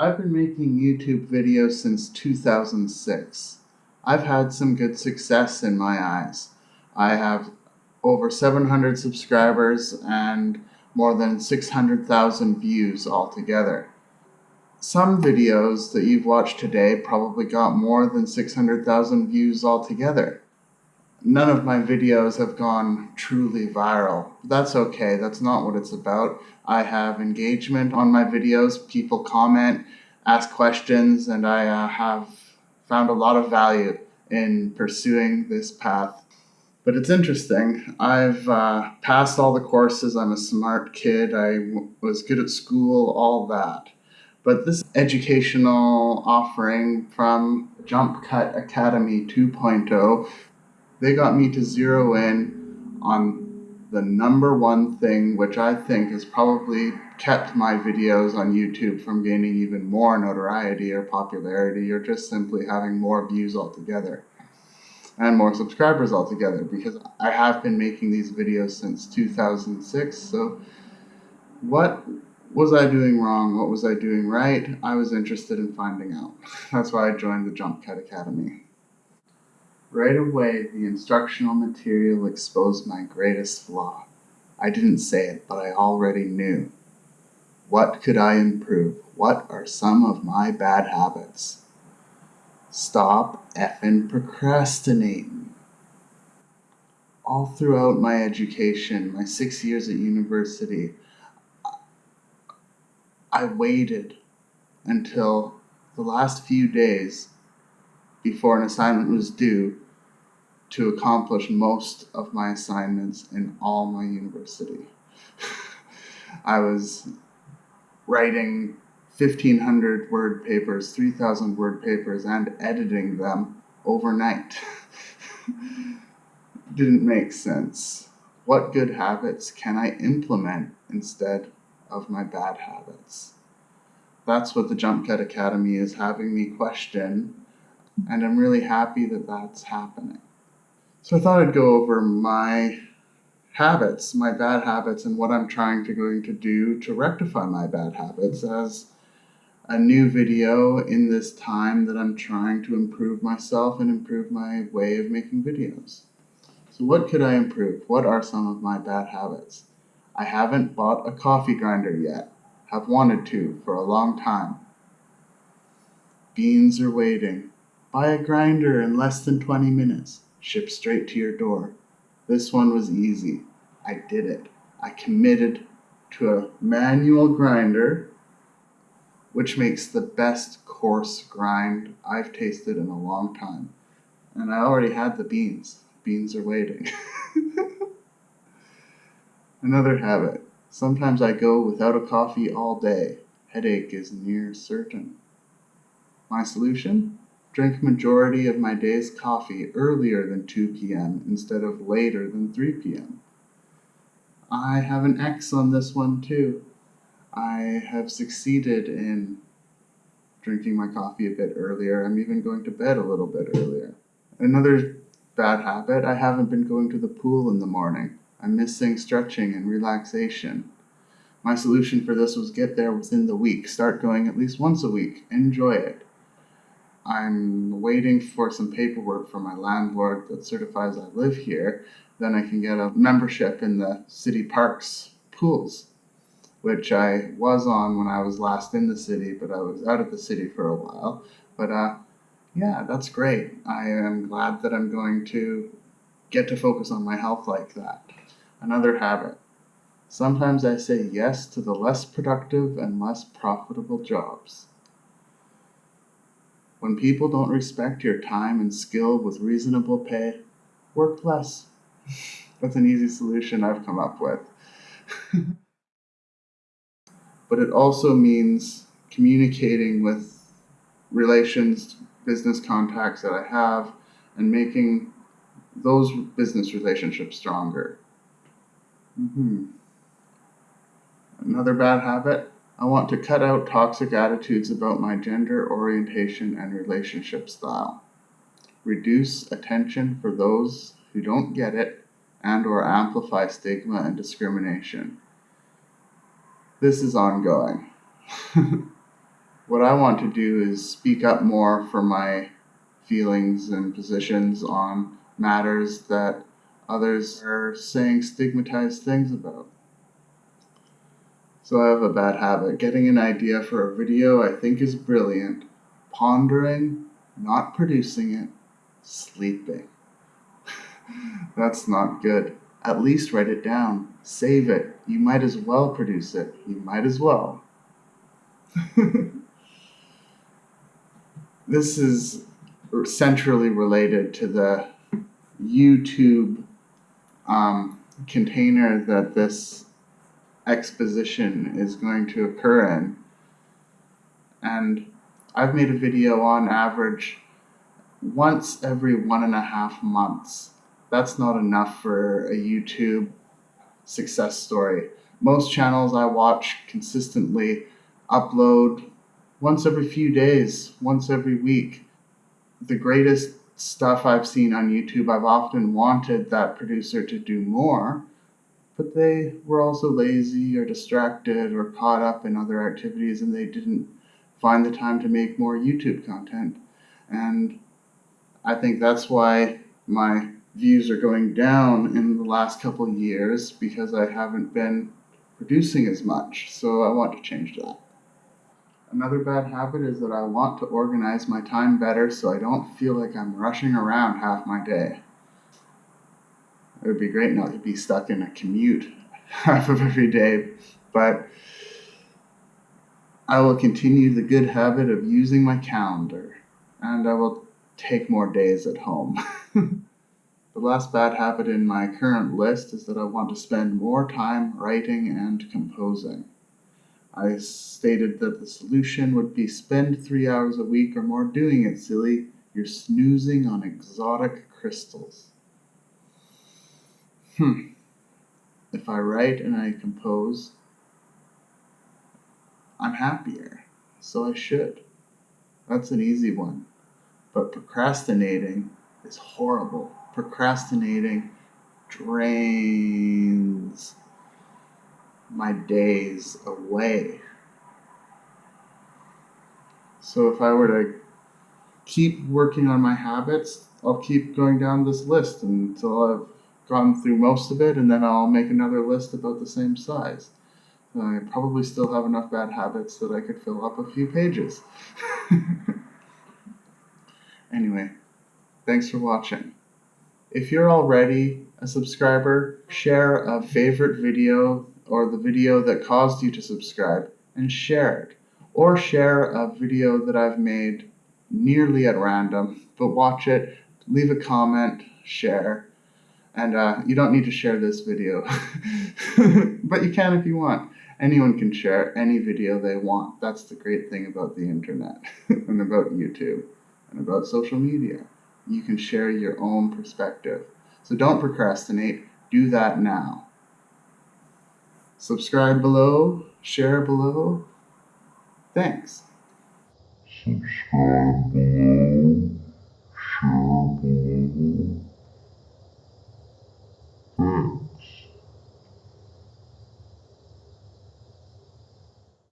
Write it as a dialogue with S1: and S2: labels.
S1: I've been making YouTube videos since 2006. I've had some good success in my eyes. I have over 700 subscribers and more than 600,000 views altogether. Some videos that you've watched today probably got more than 600,000 views altogether. None of my videos have gone truly viral. That's okay, that's not what it's about. I have engagement on my videos, people comment, ask questions, and I uh, have found a lot of value in pursuing this path. But it's interesting. I've uh, passed all the courses. I'm a smart kid. I was good at school, all that. But this educational offering from Jump Cut Academy 2.0 they got me to zero in on the number one thing, which I think has probably kept my videos on YouTube from gaining even more notoriety or popularity or just simply having more views altogether and more subscribers altogether because I have been making these videos since 2006. So, what was I doing wrong? What was I doing right? I was interested in finding out. That's why I joined the Jump Cut Academy. Right away, the instructional material exposed my greatest flaw. I didn't say it, but I already knew. What could I improve? What are some of my bad habits? Stop effing procrastinating. All throughout my education, my six years at university, I waited until the last few days before an assignment was due to accomplish most of my assignments in all my university. I was writing 1500 word papers, 3000 word papers, and editing them overnight. Didn't make sense. What good habits can I implement instead of my bad habits? That's what the Jump Cut Academy is having me question and I'm really happy that that's happening. So I thought I'd go over my habits, my bad habits, and what I'm trying to going to do to rectify my bad habits as a new video in this time that I'm trying to improve myself and improve my way of making videos. So what could I improve? What are some of my bad habits? I haven't bought a coffee grinder yet. Have wanted to for a long time. Beans are waiting. Buy a grinder in less than 20 minutes. Ship straight to your door. This one was easy. I did it. I committed to a manual grinder, which makes the best coarse grind I've tasted in a long time. And I already had the beans. Beans are waiting. Another habit. Sometimes I go without a coffee all day. Headache is near certain. My solution? Drink majority of my day's coffee earlier than 2 p.m. instead of later than 3 p.m. I have an X on this one too. I have succeeded in drinking my coffee a bit earlier. I'm even going to bed a little bit earlier. Another bad habit, I haven't been going to the pool in the morning. I'm missing stretching and relaxation. My solution for this was get there within the week. Start going at least once a week. Enjoy it. I'm waiting for some paperwork from my landlord that certifies I live here. Then I can get a membership in the city parks pools, which I was on when I was last in the city, but I was out of the city for a while. But uh, yeah, that's great. I am glad that I'm going to get to focus on my health like that. Another habit. Sometimes I say yes to the less productive and less profitable jobs. When people don't respect your time and skill with reasonable pay, work less. That's an easy solution I've come up with. but it also means communicating with relations, business contacts that I have, and making those business relationships stronger. Mm-hmm. Another bad habit I want to cut out toxic attitudes about my gender orientation and relationship style. Reduce attention for those who don't get it and or amplify stigma and discrimination. This is ongoing. what I want to do is speak up more for my feelings and positions on matters that others are saying stigmatized things about. So I have a bad habit. Getting an idea for a video I think is brilliant, pondering, not producing it, sleeping. That's not good. At least write it down. Save it. You might as well produce it. You might as well. this is centrally related to the YouTube um, container that this exposition is going to occur in. And I've made a video on average once every one and a half months. That's not enough for a YouTube success story. Most channels I watch consistently upload once every few days, once every week. The greatest stuff I've seen on YouTube, I've often wanted that producer to do more, but they were also lazy or distracted or caught up in other activities and they didn't find the time to make more YouTube content. And I think that's why my views are going down in the last couple years because I haven't been producing as much. So I want to change that. Another bad habit is that I want to organize my time better so I don't feel like I'm rushing around half my day. It would be great not to be stuck in a commute half of every day, but I will continue the good habit of using my calendar and I will take more days at home. the last bad habit in my current list is that I want to spend more time writing and composing. I stated that the solution would be spend three hours a week or more doing it, silly. You're snoozing on exotic crystals. Hmm. If I write and I compose, I'm happier. So I should. That's an easy one. But procrastinating is horrible. Procrastinating drains my days away. So if I were to keep working on my habits, I'll keep going down this list until I've gone through most of it, and then I'll make another list about the same size. I probably still have enough bad habits that I could fill up a few pages. anyway, thanks for watching. If you're already a subscriber, share a favorite video or the video that caused you to subscribe and share it. Or share a video that I've made nearly at random, but watch it, leave a comment, share. And uh, you don't need to share this video, but you can if you want. Anyone can share any video they want. That's the great thing about the internet and about YouTube and about social media. You can share your own perspective. So don't procrastinate. Do that now. Subscribe below. Share below. Thanks. Subscribe below. Share below. Hmm.